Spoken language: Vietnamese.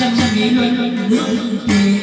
chân chân nghĩ luân hương thề